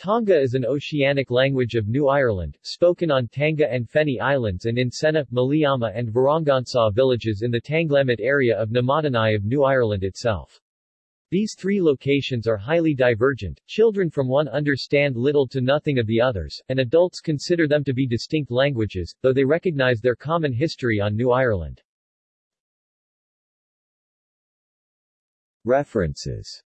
Tangga is an oceanic language of New Ireland, spoken on Tanga and Feni Islands and in Sena, Maliama and Varangansaw villages in the Tanglemet area of Namatanai of New Ireland itself. These three locations are highly divergent, children from one understand little to nothing of the others, and adults consider them to be distinct languages, though they recognize their common history on New Ireland. References